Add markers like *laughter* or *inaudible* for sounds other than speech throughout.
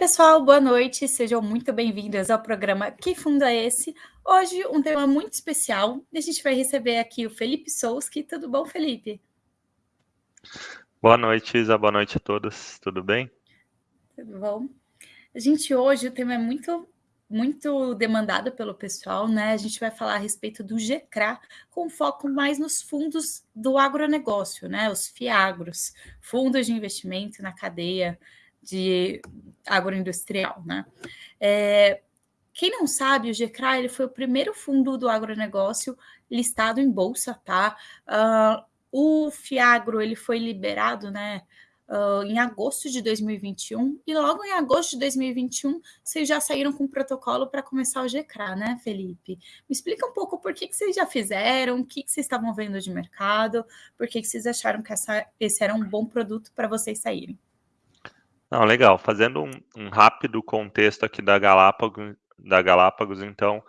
Oi, pessoal, boa noite, sejam muito bem-vindas ao programa Que Fundo é Esse? Hoje, um tema muito especial, a gente vai receber aqui o Felipe Souski. Tudo bom, Felipe? Boa noite, Isa, boa noite a todos, tudo bem? Tudo bom. A gente hoje, o tema é muito muito demandado pelo pessoal, né? A gente vai falar a respeito do GCRA, com foco mais nos fundos do agronegócio, né? Os FIAGROS, fundos de investimento na cadeia de agroindustrial, né? É, quem não sabe, o GCRA ele foi o primeiro fundo do agronegócio listado em bolsa, tá? Uh, o Fiagro ele foi liberado, né? Uh, em agosto de 2021, e logo em agosto de 2021, vocês já saíram com o protocolo para começar o GCRA, né, Felipe? Me explica um pouco por que, que vocês já fizeram, o que, que vocês estavam vendo de mercado, por que, que vocês acharam que essa, esse era um bom produto para vocês saírem. Não, legal. Fazendo um, um rápido contexto aqui da Galápagos, da Galápagos, então,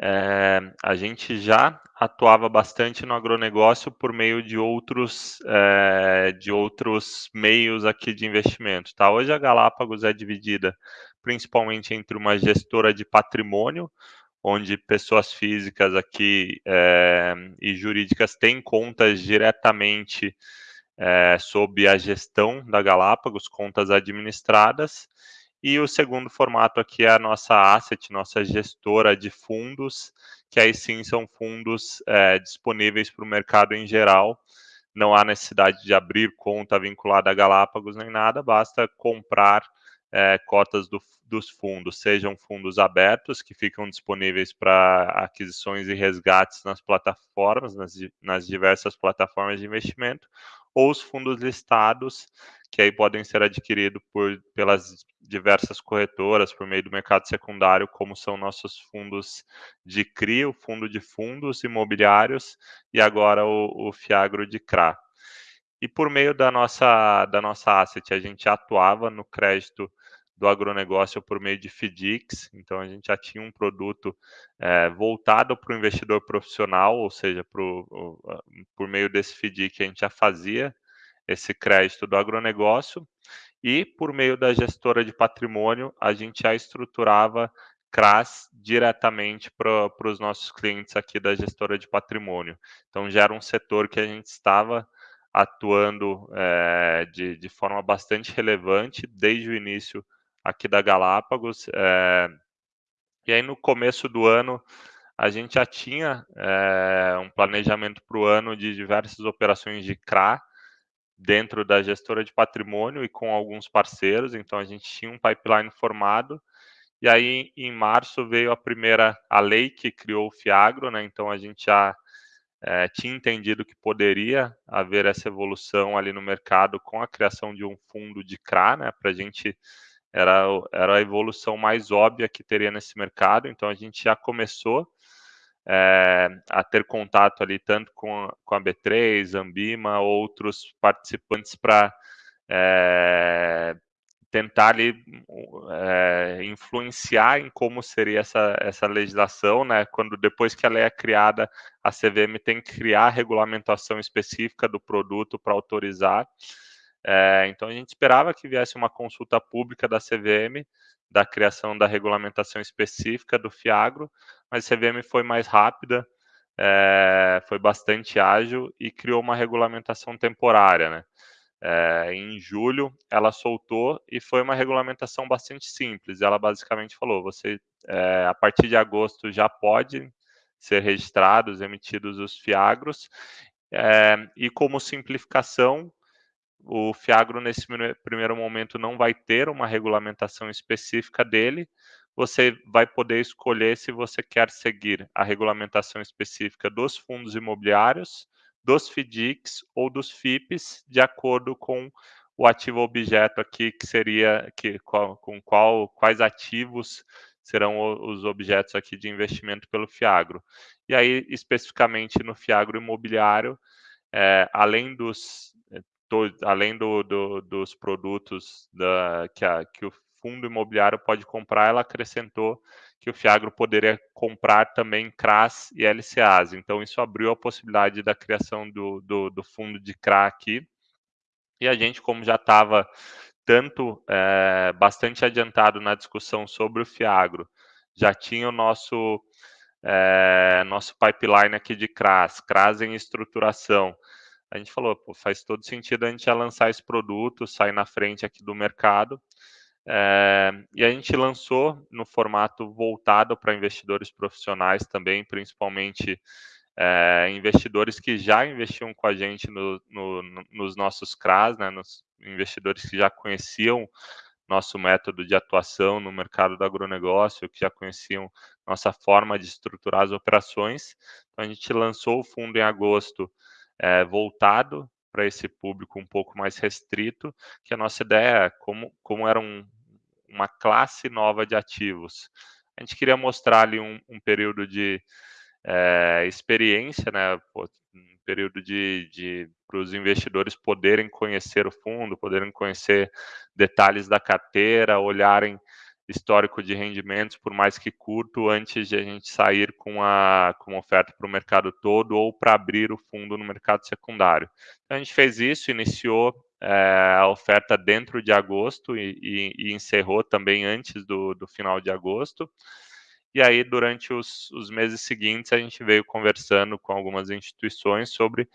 é, a gente já atuava bastante no agronegócio por meio de outros, é, de outros meios aqui de investimento. Tá? Hoje a Galápagos é dividida principalmente entre uma gestora de patrimônio, onde pessoas físicas aqui é, e jurídicas têm contas diretamente é, sob a gestão da Galápagos, contas administradas. E o segundo formato aqui é a nossa asset, nossa gestora de fundos, que aí sim são fundos é, disponíveis para o mercado em geral. Não há necessidade de abrir conta vinculada a Galápagos nem nada, basta comprar é, cotas do, dos fundos, sejam fundos abertos, que ficam disponíveis para aquisições e resgates nas plataformas, nas, nas diversas plataformas de investimento, ou os fundos listados, que aí podem ser adquiridos por, pelas diversas corretoras por meio do mercado secundário, como são nossos fundos de CRI, o fundo de fundos imobiliários e agora o, o Fiagro de CRA. E por meio da nossa, da nossa asset, a gente atuava no crédito do agronegócio por meio de FDICs, então a gente já tinha um produto é, voltado para o investidor profissional, ou seja, pro, por meio desse FDIC a gente já fazia esse crédito do agronegócio, e por meio da gestora de patrimônio a gente já estruturava CRAS diretamente para os nossos clientes aqui da gestora de patrimônio. Então já era um setor que a gente estava atuando é, de, de forma bastante relevante desde o início aqui da Galápagos. É, e aí no começo do ano a gente já tinha é, um planejamento para o ano de diversas operações de CRA dentro da gestora de patrimônio e com alguns parceiros, então a gente tinha um pipeline formado. E aí em março veio a primeira a lei que criou o Fiagro, né? Então a gente já é, tinha entendido que poderia haver essa evolução ali no mercado com a criação de um fundo de CRA, né? Para a gente era, era a evolução mais óbvia que teria nesse mercado, então a gente já começou é, a ter contato ali tanto com a, com a B3, Ambima, outros participantes para é, tentar ali, é, influenciar em como seria essa, essa legislação, né? Quando depois que ela é criada, a CVM tem que criar a regulamentação específica do produto para autorizar. É, então a gente esperava que viesse uma consulta pública da CVM da criação da regulamentação específica do Fiagro, mas a CVM foi mais rápida, é, foi bastante ágil e criou uma regulamentação temporária, né? É, em julho ela soltou e foi uma regulamentação bastante simples. Ela basicamente falou: você é, a partir de agosto já pode ser registrados, emitidos os fiagros, é, e como simplificação o Fiagro, nesse primeiro momento, não vai ter uma regulamentação específica dele. Você vai poder escolher se você quer seguir a regulamentação específica dos fundos imobiliários, dos FDICs ou dos FIPs, de acordo com o ativo objeto aqui, que seria que, com qual, quais ativos serão os objetos aqui de investimento pelo Fiagro. E aí, especificamente no Fiagro imobiliário, é, além dos além do, do, dos produtos da, que, a, que o fundo imobiliário pode comprar, ela acrescentou que o Fiagro poderia comprar também CRAs e LCAs. Então, isso abriu a possibilidade da criação do, do, do fundo de CRA aqui. E a gente, como já estava tanto é, bastante adiantado na discussão sobre o Fiagro, já tinha o nosso é, nosso pipeline aqui de CRAS, CRAS em estruturação. A gente falou, pô, faz todo sentido a gente já lançar esse produto, sair na frente aqui do mercado. É, e a gente lançou no formato voltado para investidores profissionais também, principalmente é, investidores que já investiam com a gente no, no, nos nossos CRAs, né, nos investidores que já conheciam nosso método de atuação no mercado do agronegócio, que já conheciam nossa forma de estruturar as operações. Então, a gente lançou o fundo em agosto, é, voltado para esse público um pouco mais restrito, que a nossa ideia, como, como era um, uma classe nova de ativos, a gente queria mostrar ali um, um período de é, experiência, né, um período de, de para os investidores poderem conhecer o fundo, poderem conhecer detalhes da carteira, olharem histórico de rendimentos, por mais que curto, antes de a gente sair com a, com a oferta para o mercado todo ou para abrir o fundo no mercado secundário. Então, a gente fez isso, iniciou é, a oferta dentro de agosto e, e, e encerrou também antes do, do final de agosto. E aí, durante os, os, meses seguintes, a gente veio conversando com algumas instituições sobre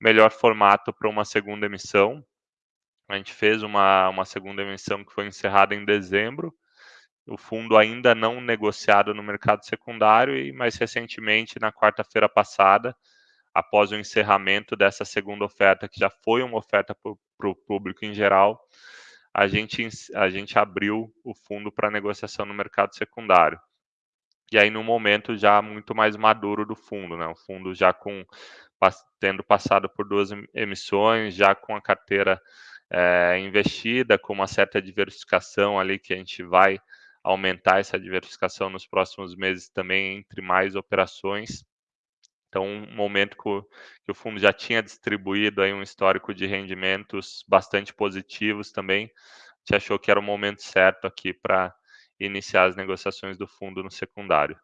melhor formato para uma segunda emissão. A gente fez uma, uma segunda emissão que foi encerrada em dezembro. O fundo ainda não negociado no mercado secundário e, mais recentemente, na quarta-feira passada, após o encerramento dessa segunda oferta, que já foi uma oferta para o público em geral, a gente, a gente abriu o fundo para negociação no mercado secundário e aí no momento já muito mais maduro do fundo, né? O fundo já com tendo passado por duas emissões, já com a carteira é, investida, com uma certa diversificação ali que a gente vai aumentar essa diversificação nos próximos meses também entre mais operações. Então, um momento que o, fundo já tinha distribuído aí um histórico de rendimentos bastante positivos também, a gente achou que era o momento certo aqui para iniciar as negociações do fundo no secundário.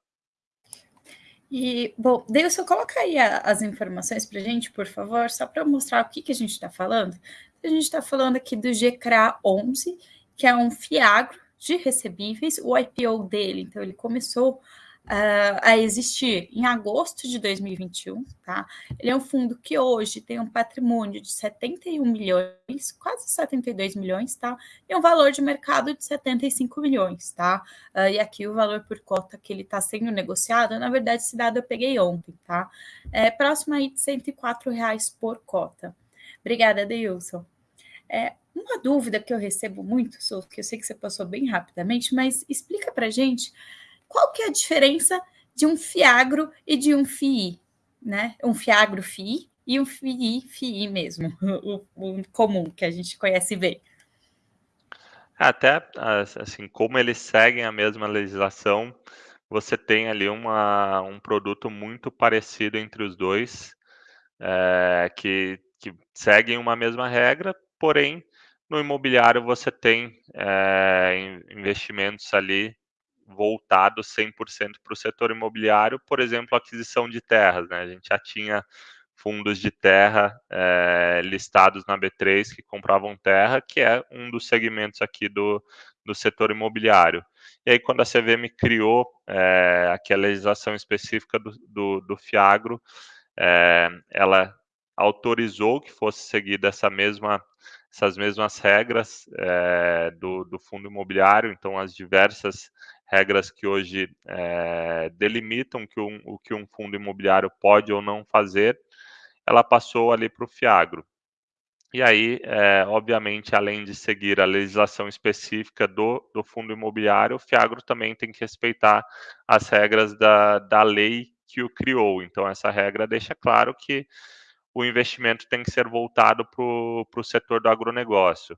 E, bom, Deilson, coloca aí a, as informações para a gente, por favor, só para mostrar o que, que a gente está falando. A gente está falando aqui do GCRA 11, que é um fiagro de recebíveis, o IPO dele, então ele começou uh, a existir em agosto de 2021, tá? Ele é um fundo que hoje tem um patrimônio de 71 milhões, quase 72 milhões, tá? E um valor de mercado de 75 milhões, tá? Uh, e aqui o valor por cota que ele está sendo negociado, na verdade, esse dado eu peguei ontem, tá? É próximo aí de 104 reais por cota. Obrigada, Deilson. É, uma dúvida que eu recebo muito, Sou, que eu sei que você passou bem rapidamente, mas explica para gente qual que é a diferença de um fiagro e de um FII, né? Um fiagro FII e um FII FII mesmo, *laughs* o, o comum que a gente conhece bem. Até assim, como eles seguem a mesma legislação, você tem ali uma, um produto muito parecido entre os dois, é, que, que seguem uma mesma regra, porém no imobiliário você tem é, investimentos ali voltado 100% para o setor imobiliário, por exemplo, aquisição de terras. Né? A gente já tinha fundos de terra é, listados na B3 que compravam terra, que é um dos segmentos aqui do, do setor imobiliário. E aí, quando a CVM criou é, aquela legislação específica do, do, do FIAGRO, é, ela autorizou que fosse seguida essa mesma essas mesmas regras é, do, do, fundo imobiliário, então as diversas regras que hoje é, delimitam que um, o que um fundo imobiliário pode ou não fazer, ela passou ali para o Fiagro. E aí, é, obviamente, além de seguir a legislação específica do, do fundo imobiliário, o Fiagro também tem que respeitar as regras da, da lei que o criou. Então, essa regra deixa claro que o investimento tem que ser voltado para o setor do agronegócio.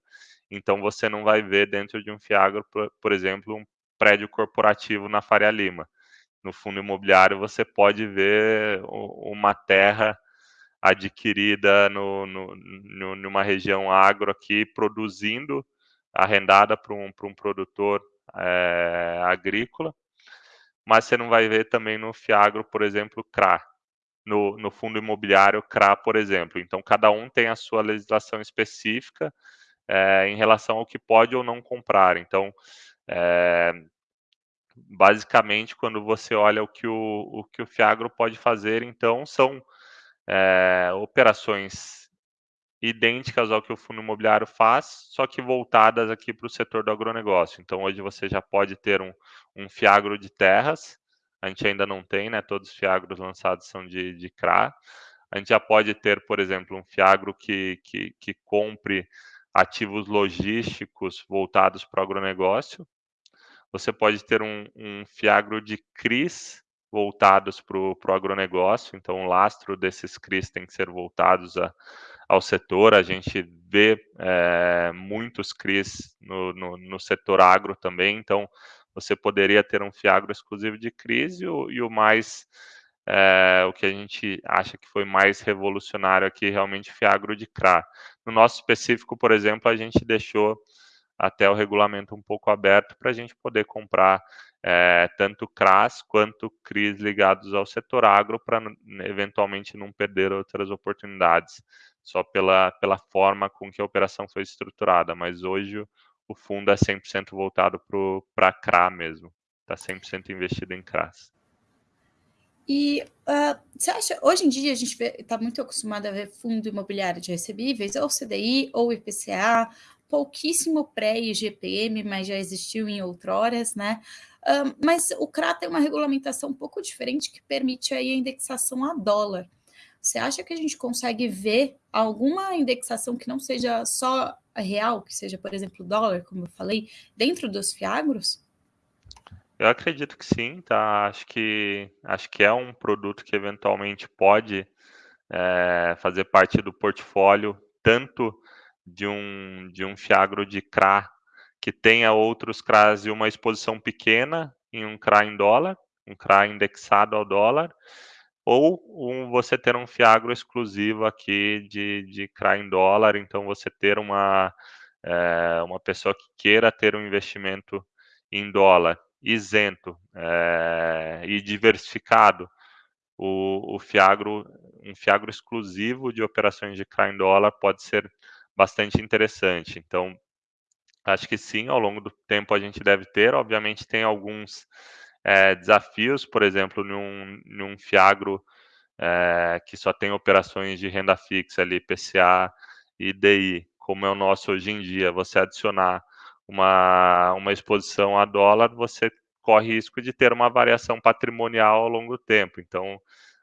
Então, você não vai ver dentro de um FIAGRO, por, por exemplo, um prédio corporativo na Faria Lima. No fundo imobiliário, você pode ver uma terra adquirida no, no, no, numa região agro aqui, produzindo, arrendada para um, um produtor é, agrícola, mas você não vai ver também no Fiagro, por exemplo, CRA, no, no fundo imobiliário CRA, por exemplo. Então, cada um tem a sua legislação específica, é, em relação ao que pode ou não comprar. Então, é, basicamente, quando você olha o que o, o que o Fiagro pode fazer, então, são é, operações idênticas ao que o fundo imobiliário faz, só que voltadas aqui para o setor do agronegócio. Então, hoje você já pode ter um, um fiagro de terras, a gente ainda não tem, né? Todos os fiagros lançados são de, de CRA. A gente já pode ter, por exemplo, um fiagro que, que, que compre ativos logísticos voltados para o agronegócio. Você pode ter um, um fiagro de CRIs voltados para o agronegócio, então o lastro desses CRIs tem que ser voltados a, ao setor. A gente vê é, muitos CRIs no, no, no, setor agro também, então você poderia ter um fiagro exclusivo de CRIs e o, e o mais é, o que a gente acha que foi mais revolucionário aqui, realmente fiagro de CRA. No nosso específico, por exemplo, a gente deixou até o regulamento um pouco aberto para a gente poder comprar é, tanto CRAS quanto CRIs ligados ao setor agro para eventualmente não perder outras oportunidades, só pela, pela forma com que a operação foi estruturada. Mas hoje o fundo é 100% voltado para CRA mesmo, está 100% investido em CRAS. E uh, você acha, hoje em dia a gente está muito acostumado a ver fundo imobiliário de recebíveis, ou CDI, ou IPCA, pouquíssimo pré-IGPM, mas já existiu em outroras, né? Uh, mas o CRA tem uma regulamentação um pouco diferente que permite aí a indexação a dólar. Você acha que a gente consegue ver alguma indexação que não seja só real, que seja, por exemplo, dólar, como eu falei, dentro dos fiagros? Eu acredito que sim, tá? Acho que acho que é um produto que eventualmente pode é, fazer parte do portfólio tanto de um de um fiagro de CRA que tenha outros CRAs e uma exposição pequena em um CRA em dólar, um CRA indexado ao dólar, ou um, você ter um fiagro exclusivo aqui de, de CRA em dólar, então você ter uma, é, uma pessoa que queira ter um investimento em dólar isento é, e diversificado, o, o, Fiagro, um Fiagro exclusivo de operações de CRA em dólar pode ser bastante interessante. Então, acho que sim, ao longo do tempo a gente deve ter. Obviamente, tem alguns é, desafios, por exemplo, num, num Fiagro é, que só tem operações de renda fixa ali, PCA e DI, como é o nosso hoje em dia, você adicionar uma, uma exposição a dólar, você corre risco de ter uma variação patrimonial ao longo do tempo. Então,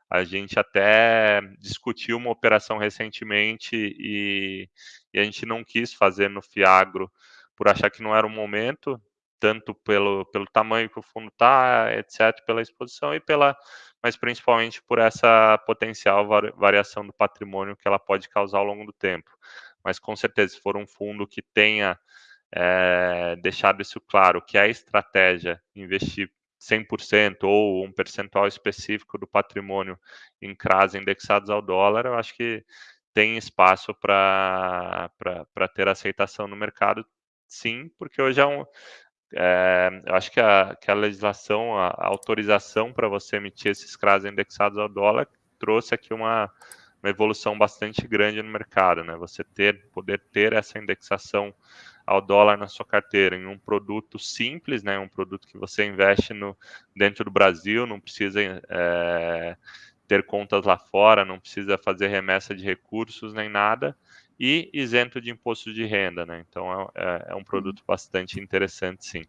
a gente até discutiu uma operação recentemente e, e, a gente não quis fazer no Fiagro por achar que não era o momento, tanto pelo, pelo tamanho que o fundo está, etc., pela exposição e pela, mas principalmente por essa potencial variação do patrimônio que ela pode causar ao longo do tempo. Mas com certeza, se for um fundo que tenha é, deixado isso claro, que é a estratégia investir 100% ou um percentual específico do patrimônio em CRAS indexados ao dólar, eu acho que tem espaço para ter aceitação no mercado, sim, porque hoje é um. É, eu acho que a, que a legislação, a, a autorização para você emitir esses CRAS indexados ao dólar trouxe aqui uma, uma evolução bastante grande no mercado, né? Você ter, poder ter essa indexação ao dólar na sua carteira, em um produto simples, né, um produto que você investe no, dentro do Brasil, não precisa é, ter contas lá fora, não precisa fazer remessa de recursos nem nada, e isento de imposto de renda, né? Então é, é, é um produto bastante interessante, sim.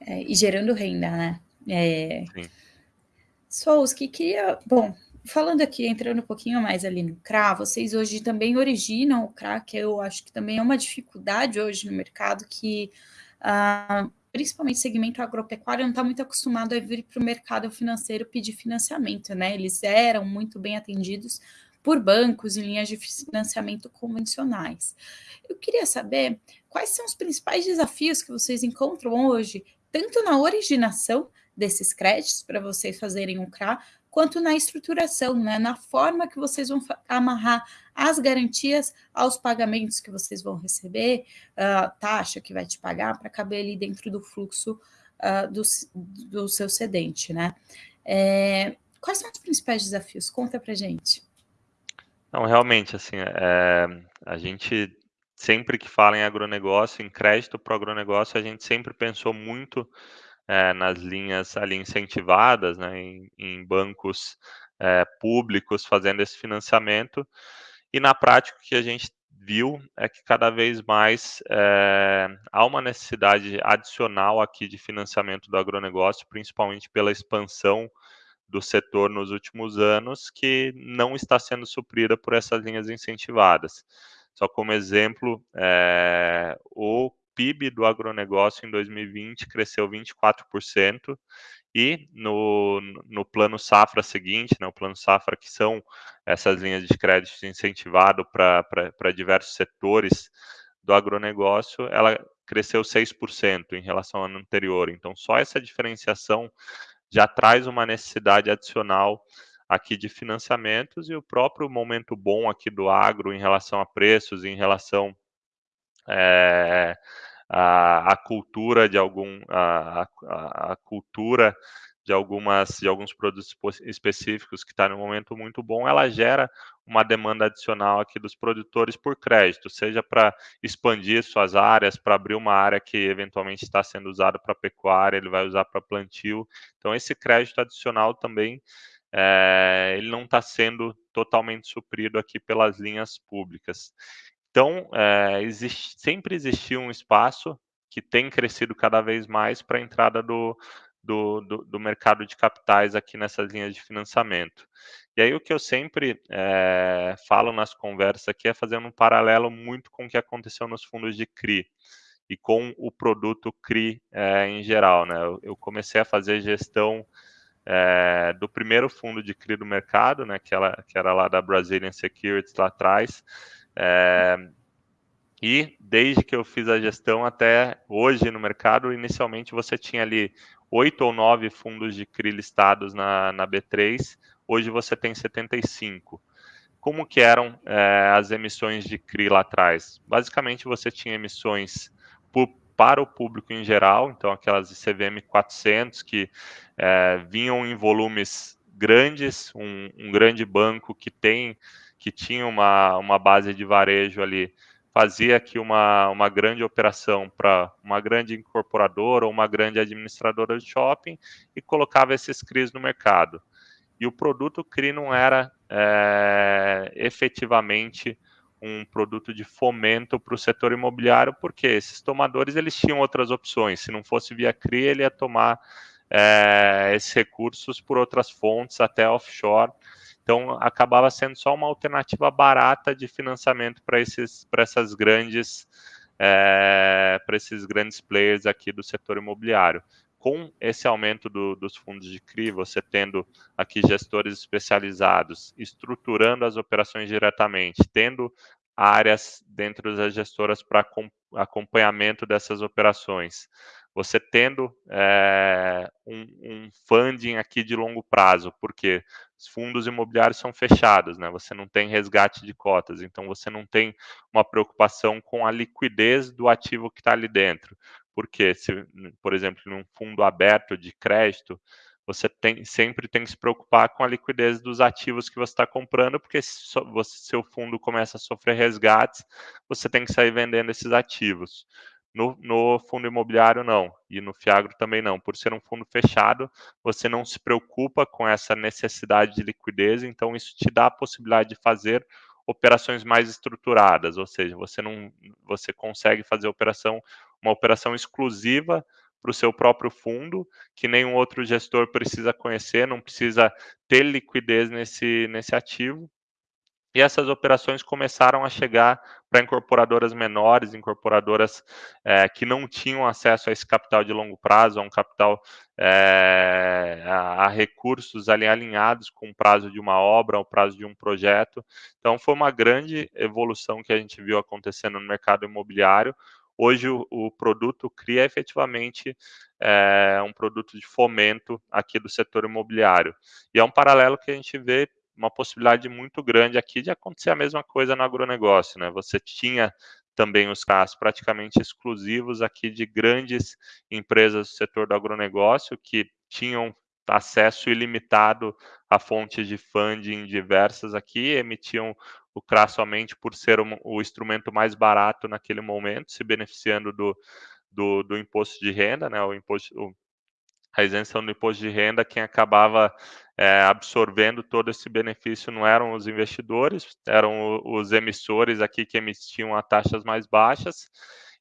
É, e gerando renda, né? É... Sim. Souski, queria. Bom, falando aqui, entrando um pouquinho mais ali no CRA, vocês hoje também originam o CRA, que eu acho que também é uma dificuldade hoje no mercado, que uh, principalmente segmento agropecuário não está muito acostumado a vir para o mercado financeiro pedir financiamento, né? Eles eram muito bem atendidos por bancos e linhas de financiamento convencionais. Eu queria saber quais são os principais desafios que vocês encontram hoje, tanto na originação desses créditos para vocês fazerem um CRA, quanto na estruturação, né, na forma que vocês vão amarrar as garantias aos pagamentos que vocês vão receber, a taxa que vai te pagar para caber ali dentro do fluxo uh, do, do seu cedente, né? É, quais são os principais desafios? Conta para gente. Não, realmente, assim, é, a gente sempre que fala em agronegócio, em crédito para o agronegócio, a gente sempre pensou muito é, nas linhas ali incentivadas, né, em, em bancos é, públicos fazendo esse financiamento, e na prática o que a gente viu é que cada vez mais há uma necessidade adicional aqui de financiamento do agronegócio, principalmente pela expansão do setor nos últimos anos, que não está sendo suprida por essas linhas incentivadas. Só como exemplo, é, o PIB do agronegócio em 2020 cresceu 24%, e no, no plano safra seguinte, né, o plano safra, que são essas linhas de crédito incentivado para diversos setores do agronegócio, ela cresceu 6% em relação ao ano anterior. Então, só essa diferenciação já traz uma necessidade adicional aqui de financiamentos e o próprio momento bom aqui do agro em relação a preços, em relação é, a, a, cultura de algum a, a, a, cultura de algumas de alguns produtos específicos que está no momento muito bom, ela gera uma demanda adicional aqui dos produtores por crédito, seja para expandir suas áreas, para abrir uma área que eventualmente está sendo usada para pecuária, ele vai usar para plantio. Então esse crédito adicional também é, ele não está sendo totalmente suprido aqui pelas linhas públicas. Então, é, existe, sempre existiu um espaço que tem crescido cada vez mais para a entrada do, do, do, do, mercado de capitais aqui nessas linhas de financiamento. E aí o que eu sempre é, falo nas conversas aqui é fazendo um paralelo muito com o que aconteceu nos fundos de CRI e com o produto CRI é, em geral. Né? Eu, eu comecei a fazer gestão é, do primeiro fundo de CRI do mercado, né, que, ela, que era lá da Brazilian Securities lá atrás, e desde que eu fiz a gestão até hoje no mercado, inicialmente você tinha ali oito ou nove fundos de CRI listados na, na B3, hoje você tem 75. Como que eram é, as emissões de CRI lá atrás? Basicamente você tinha emissões por, para o público em geral, então aquelas CVM 400 que é, vinham em volumes grandes, um, um, grande banco que tem que tinha uma, uma base de varejo ali, fazia aqui uma, uma grande operação para uma grande incorporadora ou uma grande administradora de shopping e colocava esses CRIs no mercado. E o produto CRI não era é, efetivamente um produto de fomento para o setor imobiliário, porque esses tomadores eles tinham outras opções. Se não fosse via CRI, ele ia tomar é, esses recursos por outras fontes, até offshore. Então, acabava sendo só uma alternativa barata de financiamento para esses, para essas grandes, é, para esses grandes players aqui do setor imobiliário com esse aumento do, dos fundos de CRI, você tendo aqui gestores especializados, estruturando as operações diretamente, tendo áreas dentro das gestoras para acompanhamento dessas operações, você tendo é, um, um, funding aqui de longo prazo, porque os fundos imobiliários são fechados, né? Você não tem resgate de cotas, então você não tem uma preocupação com a liquidez do ativo que está ali dentro. Porque, se, por exemplo, num fundo aberto de crédito, você tem, sempre tem que se preocupar com a liquidez dos ativos que você está comprando, porque se você, seu fundo começa a sofrer resgates, você tem que sair vendendo esses ativos. No, no, fundo imobiliário, não. E no Fiagro também não. Por ser um fundo fechado, você não se preocupa com essa necessidade de liquidez, então isso te dá a possibilidade de fazer operações mais estruturadas, ou seja, você não você consegue fazer operação uma operação exclusiva para o seu próprio fundo, que nenhum outro gestor precisa conhecer, não precisa ter liquidez nesse, nesse ativo. E essas operações começaram a chegar para incorporadoras menores, incorporadoras é, que não tinham acesso a esse capital de longo prazo, a um capital, é, a, a, recursos ali alinhados com o prazo de uma obra, o prazo de um projeto. Então, foi uma grande evolução que a gente viu acontecendo no mercado imobiliário, Hoje o, o produto cria efetivamente é, um produto de fomento aqui do setor imobiliário. E é um paralelo que a gente vê uma possibilidade muito grande aqui de acontecer a mesma coisa no agronegócio, né? Você tinha também os casos praticamente exclusivos aqui de grandes empresas do setor do agronegócio que tinham acesso ilimitado a fontes de funding diversas aqui, emitiam o CRA somente por ser um, o instrumento mais barato naquele momento, se beneficiando do, do, do imposto de renda, né, o imposto, o, a isenção do imposto de renda, quem acabava é, absorvendo todo esse benefício não eram os investidores, eram os emissores aqui que emitiam a taxas mais baixas,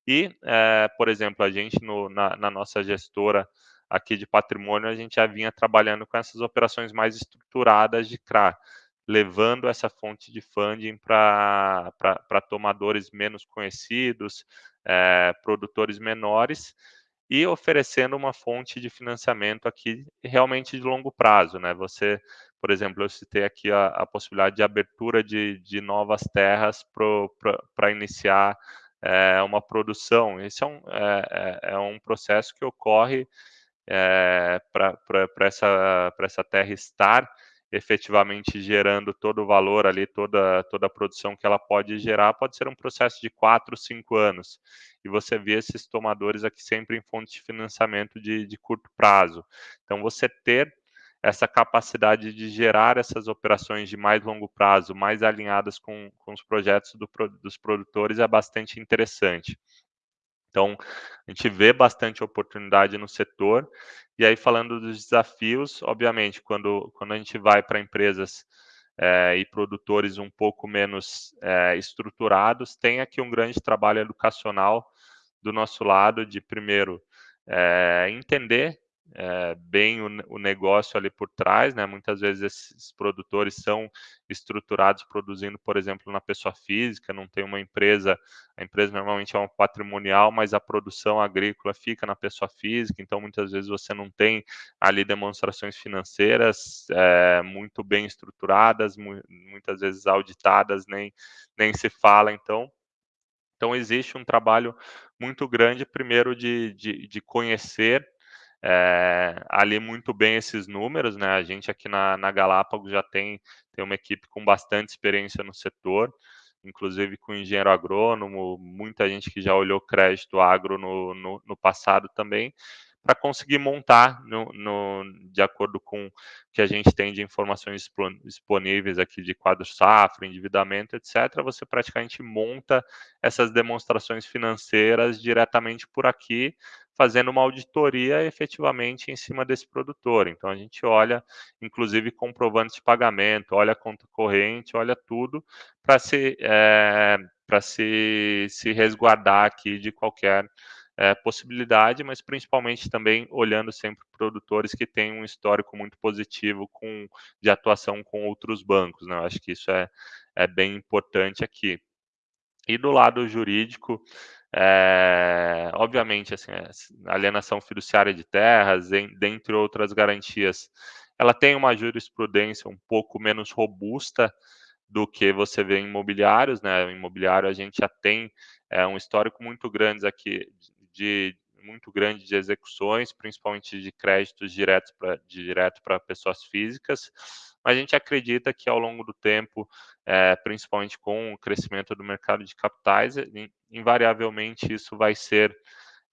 e, é, por exemplo, a gente no, na, na nossa gestora aqui de patrimônio, a gente já vinha trabalhando com essas operações mais estruturadas de CRA, levando essa fonte de funding para tomadores menos conhecidos, é, produtores menores, e oferecendo uma fonte de financiamento aqui realmente de longo prazo, né? Você, por exemplo, eu citei aqui a, a possibilidade de abertura de, de novas terras para iniciar é, uma produção. Esse é um, é, é, é um processo que ocorre é, para essa, essa terra estar efetivamente gerando todo o valor ali, toda, toda a produção que ela pode gerar, pode ser um processo de quatro, cinco anos. E você vê esses tomadores aqui sempre em fontes de financiamento de, de curto prazo. Então, você ter essa capacidade de gerar essas operações de mais longo prazo, mais alinhadas com, com os projetos do, dos produtores, é bastante interessante. Então, a gente vê bastante oportunidade no setor. E aí, falando dos desafios, obviamente, quando, quando a gente vai para empresas é, e produtores um pouco menos é, estruturados, tem aqui um grande trabalho educacional do nosso lado, de primeiro é, entender é, bem o, o, negócio ali por trás, né? Muitas vezes esses produtores são estruturados produzindo, por exemplo, na pessoa física, não tem uma empresa, a empresa normalmente é uma patrimonial, mas a produção agrícola fica na pessoa física, então muitas vezes você não tem ali demonstrações financeiras é, muito bem estruturadas, mu muitas vezes auditadas, nem, nem se fala, então então, existe um trabalho muito grande, primeiro, de, de, de conhecer é, ali muito bem esses números, né? A gente aqui na, na Galápagos já tem, tem uma equipe com bastante experiência no setor, inclusive com engenheiro agrônomo, muita gente que já olhou crédito agro no, no, no passado também, para conseguir montar no, no, de acordo com o que a gente tem de informações disponíveis aqui de quadro safra, endividamento, etc., você praticamente monta essas demonstrações financeiras diretamente por aqui, fazendo uma auditoria efetivamente em cima desse produtor. Então a gente olha, inclusive, comprovantes de pagamento, olha a conta corrente, olha tudo para se, é, se, se resguardar aqui de qualquer é, possibilidade, mas principalmente também olhando sempre produtores que têm um histórico muito positivo com, de atuação com outros bancos. Né? Eu acho que isso é, é bem importante aqui. E do lado jurídico, é, obviamente, assim, a alienação fiduciária de terras, em, dentre outras garantias, ela tem uma jurisprudência um pouco menos robusta do que você vê em imobiliários, né? O imobiliário a gente já tem é, um histórico muito grande aqui de muito grande de execuções, principalmente de créditos diretos pra, direto para pessoas físicas, mas a gente acredita que ao longo do tempo, é, principalmente com o crescimento do mercado de capitais, invariavelmente isso vai ser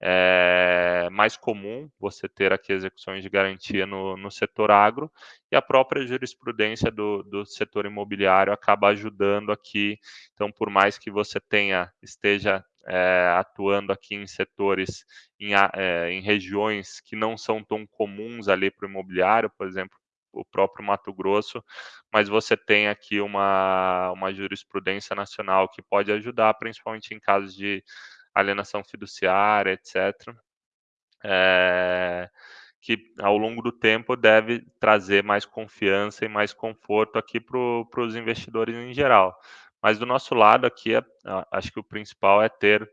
é mais comum você ter aqui execuções de garantia no, no setor agro e a própria jurisprudência do, do setor imobiliário acaba ajudando aqui. Então, por mais que você tenha esteja é, atuando aqui em setores, em, é, em regiões que não são tão comuns ali para o imobiliário, por exemplo, o próprio Mato Grosso, mas você tem aqui uma, uma jurisprudência nacional que pode ajudar, principalmente em casos de alienação fiduciária, etc. É, que ao longo do tempo deve trazer mais confiança e mais conforto aqui para os investidores em geral. Mas do nosso lado aqui, é, acho que o principal é ter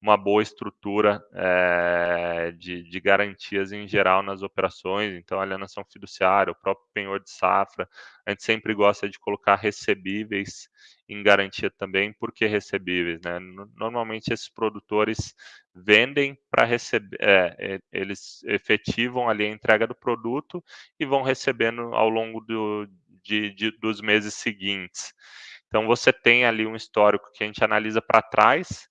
uma boa estrutura é, de, de, garantias em geral nas operações, então alienação fiduciária, o próprio penhor de safra, a gente sempre gosta de colocar recebíveis em garantia também, porque recebíveis, né? Normalmente esses produtores vendem para receber, é, eles efetivam ali a entrega do produto e vão recebendo ao longo do, de, de, dos meses seguintes. Então você tem ali um histórico que a gente analisa para trás,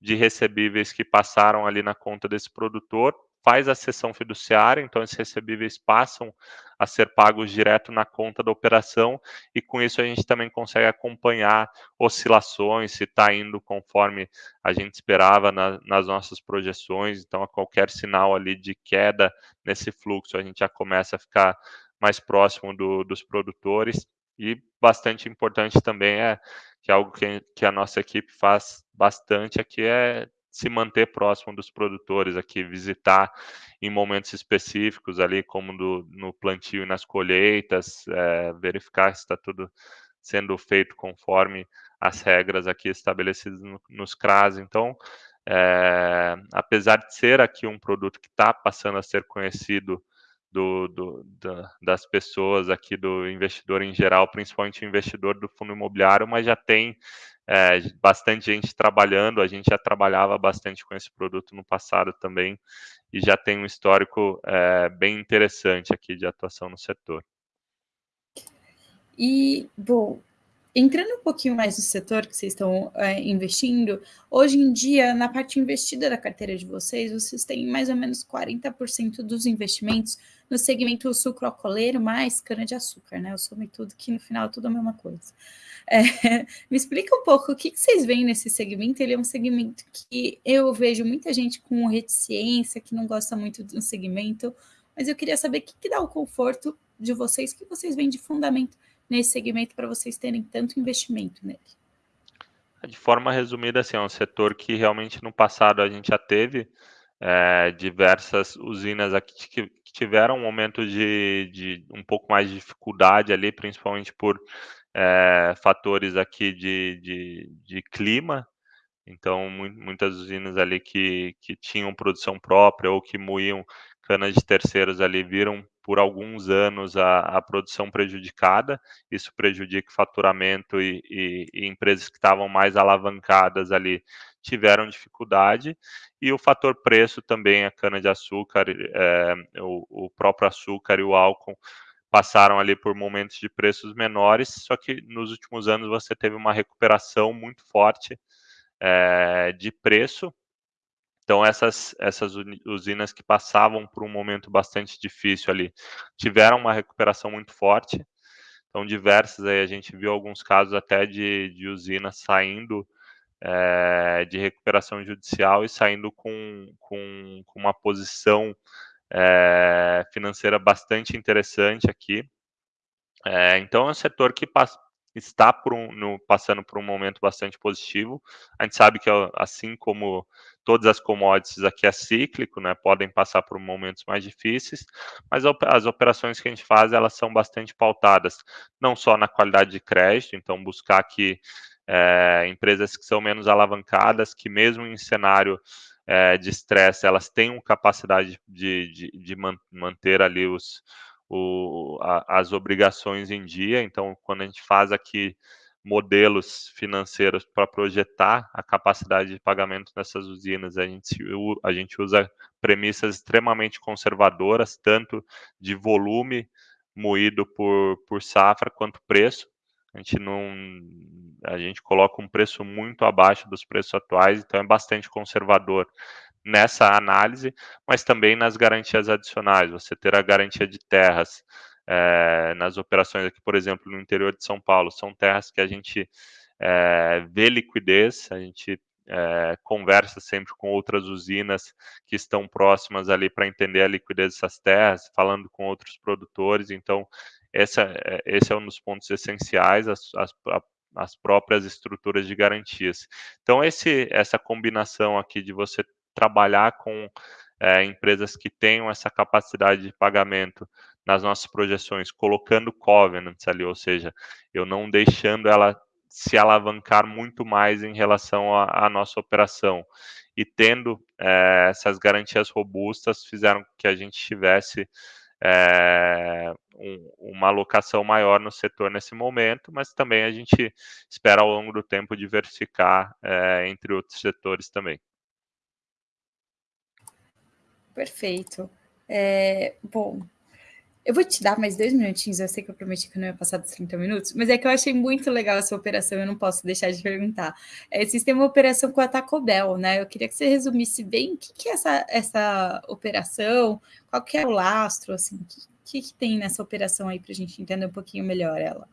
de recebíveis que passaram ali na conta desse produtor, faz a cessão fiduciária, então esses recebíveis passam a ser pagos direto na conta da operação e com isso a gente também consegue acompanhar oscilações, se está indo conforme a gente esperava na, nas nossas projeções, então a qualquer sinal ali de queda nesse fluxo a gente já começa a ficar mais próximo do, dos produtores e bastante importante também é que é algo que, que a nossa equipe faz bastante aqui é se manter próximo dos produtores aqui, visitar em momentos específicos ali, como do, no plantio e nas colheitas, é, verificar se está tudo sendo feito conforme as regras aqui estabelecidas no, nos CRAS. Então, é, apesar de ser aqui um produto que está passando a ser conhecido do, do, da, das pessoas aqui, do investidor em geral, principalmente o investidor do fundo imobiliário, mas já tem é, bastante gente trabalhando, a gente já trabalhava bastante com esse produto no passado também, e já tem um histórico é, bem interessante aqui de atuação no setor. E, bom, Entrando um pouquinho mais no setor que vocês estão é, investindo, hoje em dia, na parte investida da carteira de vocês, vocês têm mais ou menos 40% dos investimentos no segmento sucroalcooleiro mais cana-de-açúcar, né? Eu soube tudo que no final é tudo a mesma coisa. É, *laughs* me explica um pouco o que, que, vocês veem nesse segmento. Ele é um segmento que eu vejo muita gente com reticência, que não gosta muito do segmento, mas eu queria saber o que, que dá o conforto de vocês, o que vocês veem de fundamento nesse segmento para vocês terem tanto investimento nele? De forma resumida, assim, é um setor que realmente no passado a gente já teve é, diversas usinas aqui que tiveram um momento de, de, um pouco mais de dificuldade ali, principalmente por é, fatores aqui de, de, de clima, então, muitas usinas ali que, que tinham produção própria ou que moíam canas de terceiros ali viram por alguns anos a, a produção prejudicada, isso prejudica o faturamento e, e, e empresas que estavam mais alavancadas ali tiveram dificuldade, e o fator preço também, a cana-de-açúcar, é, o, o próprio açúcar e o álcool passaram ali por momentos de preços menores, só que nos últimos anos você teve uma recuperação muito forte é, de preço, então, essas, essas usinas que passavam por um momento bastante difícil ali, tiveram uma recuperação muito forte. Então, diversas aí, a gente viu alguns casos até de, de usinas saindo é, de recuperação judicial e saindo com, com, com uma posição é, financeira bastante interessante aqui. É, então, é um setor que está por um, no, passando por um momento bastante positivo. A gente sabe que, assim como todas as commodities aqui é cíclico, né, podem passar por momentos mais difíceis, mas as operações que a gente faz, elas são bastante pautadas, não só na qualidade de crédito, então buscar aqui é, empresas que são menos alavancadas, que mesmo em cenário é, de estresse, elas tenham capacidade de, de, de manter ali os, o, a, as obrigações em dia. Então, quando a gente faz aqui modelos financeiros para projetar a capacidade de pagamento nessas usinas, a gente, a gente usa premissas extremamente conservadoras, tanto de volume moído por, por safra quanto preço. A gente não, a gente coloca um preço muito abaixo dos preços atuais, então é bastante conservador nessa análise, mas também nas garantias adicionais. Você ter a garantia de terras é, nas operações aqui, por exemplo, no interior de São Paulo, são terras que a gente é, vê liquidez, a gente é, conversa sempre com outras usinas que estão próximas ali para entender a liquidez dessas terras, falando com outros produtores. Então, essa, esse é um dos pontos essenciais, as, as, as próprias estruturas de garantias. Então, esse, essa combinação aqui de você trabalhar com é, empresas que tenham essa capacidade de pagamento nas nossas projeções, colocando covenants ali, ou seja, eu não deixando ela se alavancar muito mais em relação à nossa operação. E tendo é, essas garantias robustas, fizeram que a gente tivesse é, um, uma alocação maior no setor nesse momento, mas também a gente espera ao longo do tempo diversificar entre outros setores também. Perfeito. É, bom, Eu vou te dar mais dois minutinhos, eu sei que eu prometi que não ia passar dos 30 minutos, mas é que eu achei muito legal essa operação, eu não posso deixar de perguntar. É, vocês têm uma operação com a Taco Bell, né? Eu queria que você resumisse bem o que, que é essa, essa operação, qual que é o lastro, assim, o que, que, que tem nessa operação aí para a gente entender um pouquinho melhor ela.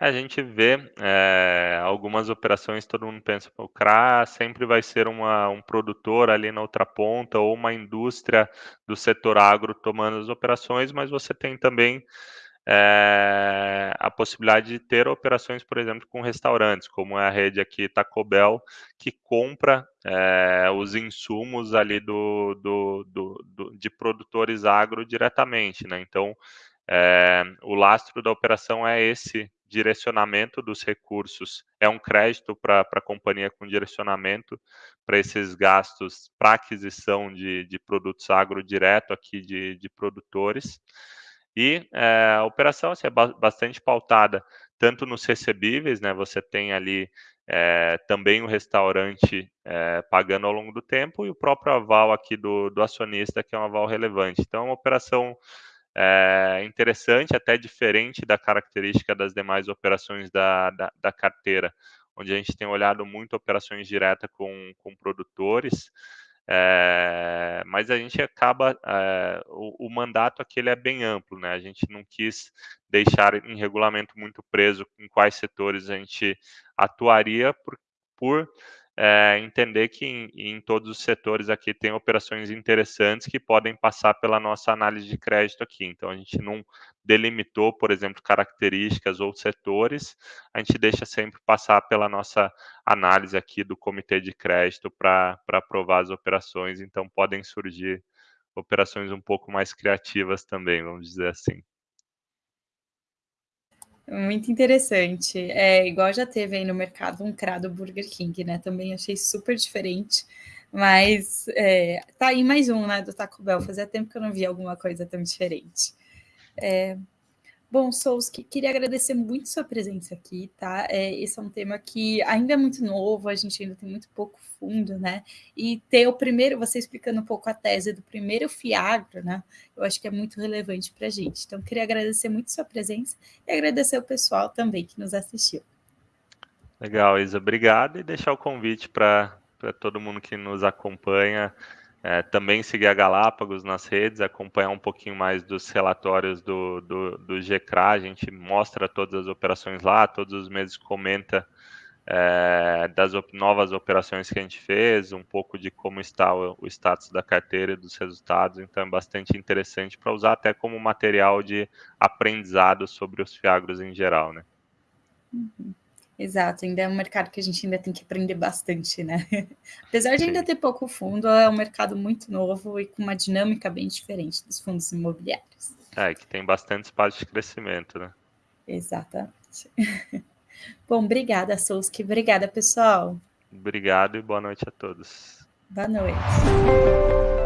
A gente vê é, algumas operações, todo mundo pensa, o CRA sempre vai ser uma, um produtor ali na outra ponta ou uma indústria do setor agro tomando as operações, mas você tem também é, a possibilidade de ter operações, por exemplo, com restaurantes, como é a rede aqui Taco Bell, que compra é, os insumos ali do, do, do, do, de produtores agro diretamente, né? Então, o lastro da operação é esse direcionamento dos recursos, é um crédito para a companhia com direcionamento para esses gastos para aquisição de, de produtos agro direto aqui de, de produtores. E é, a operação assim, é bastante pautada tanto nos recebíveis, né? Você tem ali é, também o restaurante é, pagando ao longo do tempo e o próprio aval aqui do, do acionista, que é um aval relevante. Então, é uma operação é interessante, até diferente da característica das demais operações da, da, da carteira, onde a gente tem olhado muito operações diretas com, com produtores, é, mas a gente acaba, é, o, o, mandato aqui ele é bem amplo, né? A gente não quis deixar em regulamento muito preso em quais setores a gente atuaria por, por é, entender que em, em, todos os setores aqui tem operações interessantes que podem passar pela nossa análise de crédito aqui. Então, a gente não delimitou, por exemplo, características ou setores, a gente deixa sempre passar pela nossa análise aqui do comitê de crédito para aprovar as operações. Então, podem surgir operações um pouco mais criativas também, vamos dizer assim. Muito interessante. É igual já teve aí no mercado um CRA do Burger King, né? Também achei super diferente. Mas é, tá aí mais um, né, do Taco Bell. Fazia tempo que eu não via alguma coisa tão diferente. É, Bom, Souski, queria agradecer muito sua presença aqui, tá? É, esse é um tema que ainda é muito novo, a gente ainda tem muito pouco fundo, né? E ter o primeiro, você explicando um pouco a tese do primeiro Fiagro, né? Eu acho que é muito relevante para a gente. Então, queria agradecer muito sua presença e agradecer o pessoal também que nos assistiu. Legal, Isa, obrigado e deixar o convite para todo mundo que nos acompanha é, também seguir a Galápagos nas redes, acompanhar um pouquinho mais dos relatórios do, do, do GCRA, a gente mostra todas as operações lá, todos os meses comenta é, das op novas operações que a gente fez, um pouco de como está o, o status da carteira e dos resultados, então é bastante interessante para usar até como material de aprendizado sobre os fiagros em geral, né? Uhum. Exato, ainda é um mercado que a gente ainda tem que aprender bastante, né? *laughs* Apesar de ainda ter pouco fundo, é um mercado muito novo e com uma dinâmica bem diferente dos fundos imobiliários. É, que tem bastante espaço de crescimento, né? Exatamente. *laughs* Bom, obrigada, Souski. Obrigada, pessoal. Obrigado e boa noite a todos. Boa noite.